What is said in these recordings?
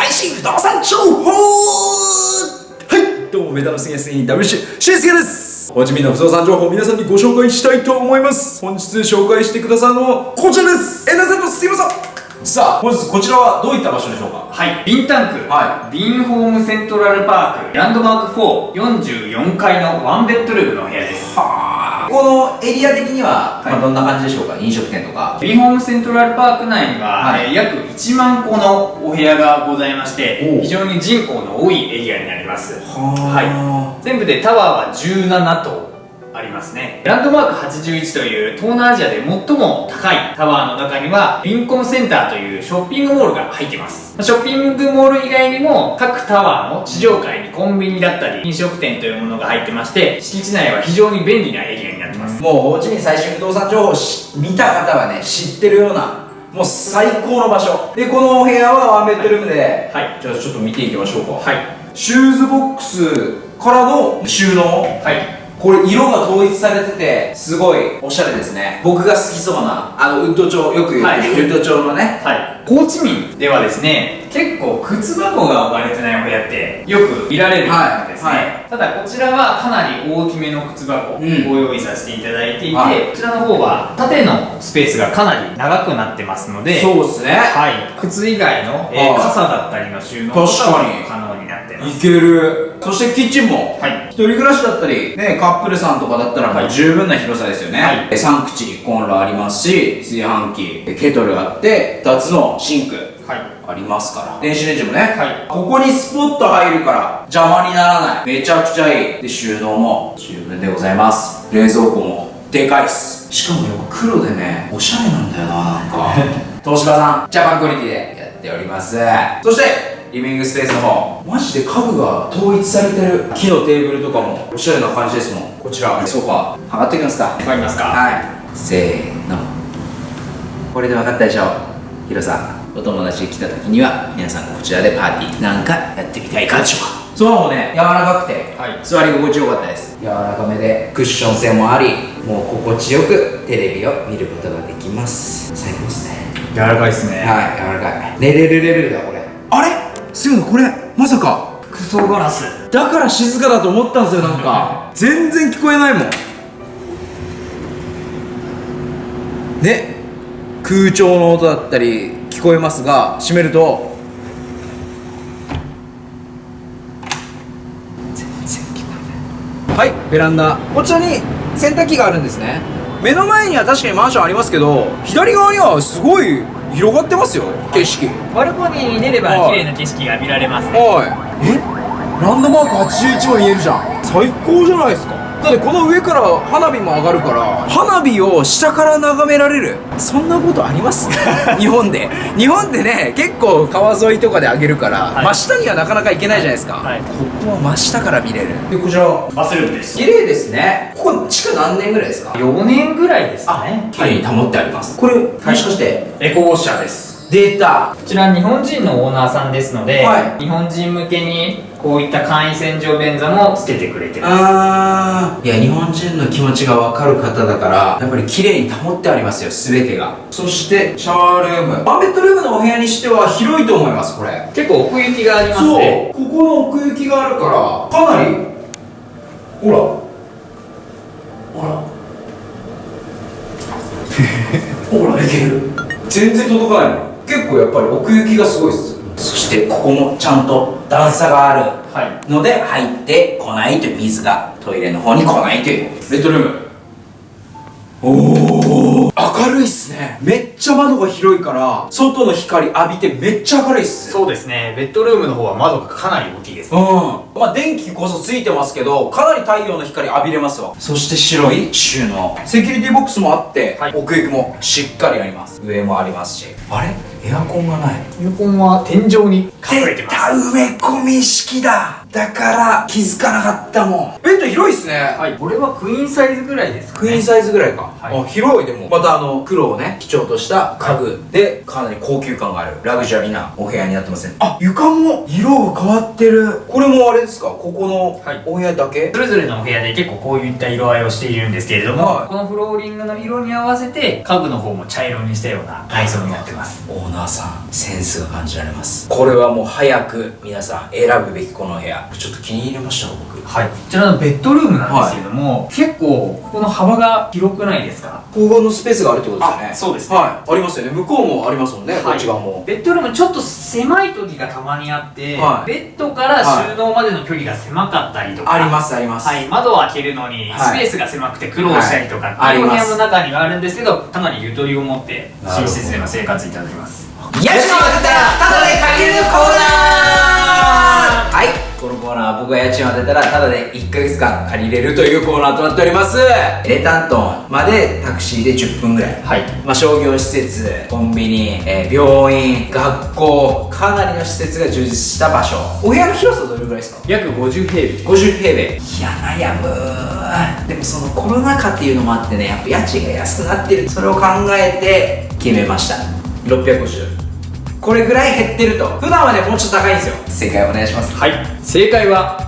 最新不動産情報。はい。どうもメタの杉安に W シュウスケですおなじみの不動産情報を皆さんにご紹介したいと思います。本日紹介してくださるのはこちらです。エナさんとすいません。さあ本日こちらはどういった場所でしょうか？はい。ビンタンク、はい、ビンホームセントラルパーク。ランドマーク444階のワンベッドルームの部屋です。はあ。このエリア的には、はい。まあ、どんな感じでしょうか？飲食店とか。ビンホームセントラルパーク内には、はい。えー約1万個のお部屋がございまして非常に人口の多いエリアになります。は全部でタワーは17棟ありますね。ランドマーク81という東南アジアで最も高いタワーの中にはビンコムセンターというショッピングモールが入っていますショッピングモール以外にも各タワーの地上階にコンビニだったり飲食店というものが入ってまして敷地内は非常に便利なエリアますもうホーチミン最新不動産情報見た方はね知ってるようなもう最高の場所。でこのお部屋はワンベッドルームで、はい。じゃあちょっと見ていきましょうか。はい。シューズボックスからの収納？はいこれ色が統一されててすごいおしゃれですね。僕が好きそうなあのウッド調よく言ってる、はい。ウッド調のね。はい、ホーチミンではですね結構靴箱が置かれてないお部屋ってよく見られるんですね、はい。はただこちらはかなり大きめの靴箱をうん。ご用意させていただいていて、はい。こちらの方は縦のスペースがかなり長くなってますのでそうですね。はい、靴以外の、えーはい。傘だったりの収納と確かに。も可能になってます。いけるそしてキッチンもはい。一人暮らしだったり、ね、カップルさんとかだったら十分な広さですよね、はい。え3口コンロありますし炊飯器えケトルあって2つのシンクはい。ありますから。電子レンジもね、はい。ここにスポット入るから邪魔にならない。めちゃくちゃいい。で収納も十分でございます。冷蔵庫もでかいっす。しかもやっぱ黒でねおしゃれなんだよななんか。東芝さんジャパンクオリティでやっております。そしてリビングスペースの方。マジで家具が統一されてる。木のテーブルとかもおしゃれな感じですもん。こちら。ソファー。上がっていきますか。わかりますか。はい。せーの。これで分かったでしょヒロさん。お友達が来た時には皆さんこちらでパーティー。なんかやってみたいかでしょうか。ソファもね。柔らかくて、はい。座り心地よかったです。柔らかめでクッション性もありもう心地よくテレビを見ることができます。最高ですね。柔らかいですね。はい柔らかい。寝れるレベルだこれすぐこれまさか。クソガラス。だから静かだと思ったんですよなんか。全然聞こえないもん。ね空調の音だったり聞こえますが閉めると。全然聞こえない。はいベランダ。こちらに洗濯機があるんですね。目の前には確かにマンションありますけど左側にはすごい広がってますよ景色。バルコニーに出ればはい。綺麗な景色が見られますね。はい。え？ランドマーク81も見えるじゃん。最高じゃないですかだってこの上から花火も上がるから。花火を下から眺められる。そんなことあります？日本で。日本でね結構川沿いとかで上げるから、はい。真下にはなかなか行けないじゃないですか、はい。ここは真下から見れる。でこちらバスルームです。綺麗ですね。ここ地下何年ぐらいですか？4年ぐらいですかね。綺麗に保ってあります、これもしかしてエコウォッシャーですデータ。こちら日本人のオーナーさんですので、はい。日本人向けにこういった簡易洗浄便座もつけてくれてます。あー。いや日本人の気持ちが分かる方だからやっぱり綺麗に保ってありますよ全てが。そしてシャワールーム。ワンベッドルームのお部屋にしては広いと思いますこれ。結構奥行きがありますそう。ねここの奥行きがあるからかなりほら。ほら。ほらいける。全然届かないもん結構やっぱり奥行きがすごいですそしてここもちゃんと段差があるはい。ので入ってこないという水がトイレの方に来ないという。ベッドルーム。おお明るいっすね。めっちゃ窓が広いから外の光浴びてめっちゃ明るいっすそうですね。ベッドルームの方は窓がかなり大きいです。うん。まあ電気こそついてますけどかなり太陽の光浴びれますわ。そして白い収納。セキュリティボックスもあって、はい。奥行きもしっかりあります。上もありますし。あれ？エアコンがない。エアコンは天井に隠れてます。埋め込み式だ。だから気づかなかったもん。ベッド広いっすね。はい。これはクイーンサイズぐらいですかね。クイーンサイズぐらいか、はい。あ広い。でもまたあの黒をね基調とした家具でかなり高級感があるラグジュアリーなお部屋になってますねあ床も色が変わってる。これもあれですか？ここのはい。お部屋だけ、それぞれのお部屋で結構こういった色合いをしているんですけれども、はい。このフローリングの色に合わせて家具の方も茶色にしたような内装になってます同ーナーさんセンスが感じられます。これはもう早く皆さん選ぶべきこの部屋。ちょっと気に入りました僕。はい。こちらのベッドルームなんですけども、結構この幅が広くないですか？ここのスペースがあるってことですよね。あそうですね。はい。ありますよね。向こうもありますもんね、こっち側も。ベッドルームちょっと狭い時がたまにあって、はい。ベッドから収納までの距離が狭かったりとか、ありますあります。はい、窓を開けるのにはい。スペースが狭くて苦労したりとか、はいっていうお部あります。屋の中にはあるんですけどかなりゆとりを持って寝室での生活いただきます。家賃を当てた。らタダで借りれるコーナーはいこのコーナーは僕が家賃を当てたらタダで1ヶ月間借りれるというコーナーとなっておりますレタントンまでタクシーで10分ぐらいはいまあ、商業施設、コンビニ、えー病院、学校、かなりの施設が充実した場所。お部屋の広さどれぐらいですか？約50平米 ?50 平米。いや、悩むでもそのコロナ禍っていうのもあってね、やっぱ家賃が安くなってる。それを考えて決めました。650。これぐらい減ってると。普段はね、もうちょっと高いんですよ。正解お願いします。はい正解は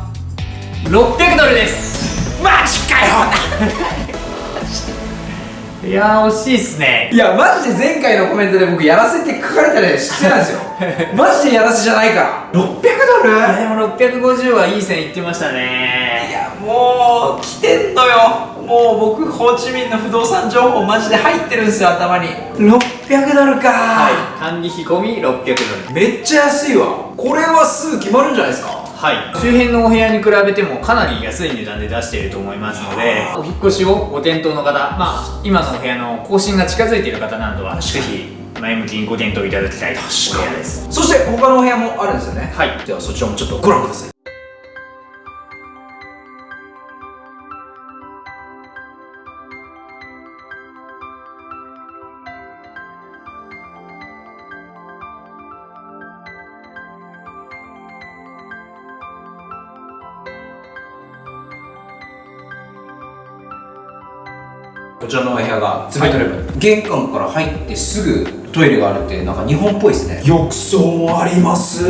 600ドルですマジかよ いやー惜しいっすねいや、マジで前回のコメントで僕やらせって書かれたら失礼なんですよ。マジでやらせじゃないから。600ドル？いやでも650はいい線いってましたいねやもう来てんのよもう僕ホーチミンの不動産情報マジで入ってるんですよ頭に。600ドルか、はい。管理費込み600ドル。めっちゃ安いわ。これはすぐ決まるんじゃないですか？はい。周辺のお部屋に比べてもかなり安い値段で出していると思いますのでお引っ越しをご検討の方まあ今のお部屋の更新が近づいている方などはぜひ前向きにご検討いただきたいお部屋です。そして他のお部屋もあるんですよね？はい。ではそちらもちょっとご覧くださいこちらのお部屋がツベトルーム、玄関から入ってすぐトイレがあるってなんか日本っぽいですね。浴槽もあります。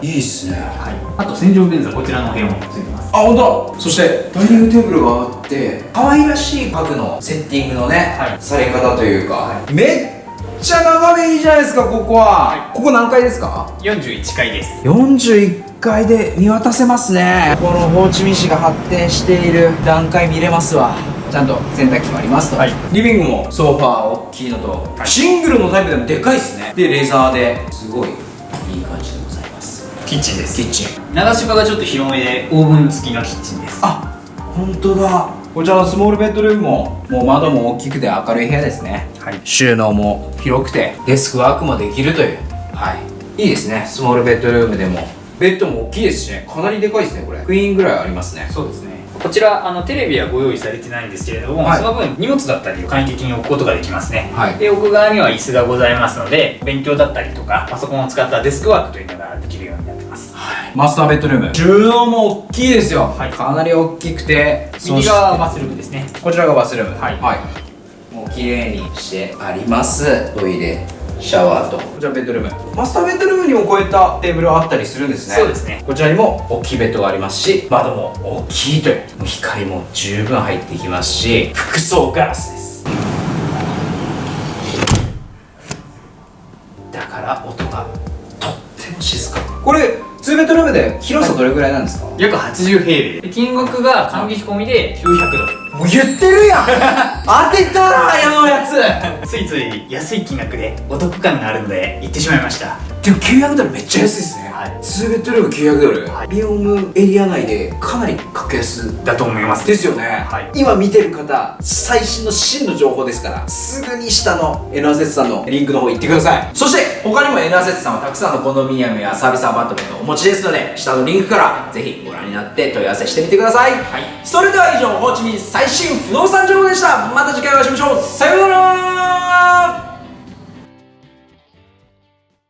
いいっすね。はい。あと洗浄便座こちらのお部屋もついてます。あ本当だ。そしてダイニングテーブルがあって可愛らしい家具のセッティングのね、はい。され方というか、めっちゃ眺めいいじゃないですかここは、ここ何階ですか？41階です。41階で見渡せますね。このホーチミン市が発展している段階見れますわちゃんと洗濯機もありますと、はい。リビングもソファー大きいのと、はい。シングルのタイプでもでかいですね。でレザーですごいいい感じでございます。キッチンです。キッチン。流し場がちょっと広めでオーブン付きのキッチンです。あ本当だ。こちらのスモールベッドルームももう窓も大きくて明るい部屋ですね。はい。収納も広くてデスクワークもできるという。はい。いいですね。スモールベッドルームでも。ベッドも大きいですしね。かなりでかいですねこれ。クイーンぐらいありますね。そうですねこちらあのテレビはご用意されてないんですけれども、はい。その分荷物だったりを簡易的に置くことができますね、はい。で奥側には椅子がございますので勉強だったりとかパソコンを使ったデスクワークというのができるようになってます。マスターベッドルーム。収納も大きいですよ、はい。かなり大きくて右側はバスルームですね。こちらがバスルーム。はい。もう綺麗にしてあります。トイレシャワーと。こちらベッドルーム。マスターベッドルームにもこういったテーブルあったりするんですね。そうですね。こちらにも大きいベッドがありますし窓も大きいという。もう光も十分入ってきますし服装ガラスです。だから音がとっても静か。これ2ベッドルームで広さどれぐらいなんですか、約80平米。で金額が管理費込みで900ドルもう言ってるやん。当てたら矢のやつ。ついつい安い金額でお得感があるので行ってしまいました。でも900ドルめっちゃ安いですね、はい。2ベッドルーム900ドル、はい。ビオムエリア内でかなり格安だと思います。ですよね、はい。今見てる方最新の真の情報ですからすぐに下の N アセッツさんのリンクの方行ってください。そして他にも N アセッツさんはたくさんのコンドミニアムやサービスアパートメントをお持ちですので下のリンクからぜひご覧になって問い合わせしてみてください、はい。それでは以上ホーチミン最信不動産情報でした。また次回お会いしましょう。さようなら。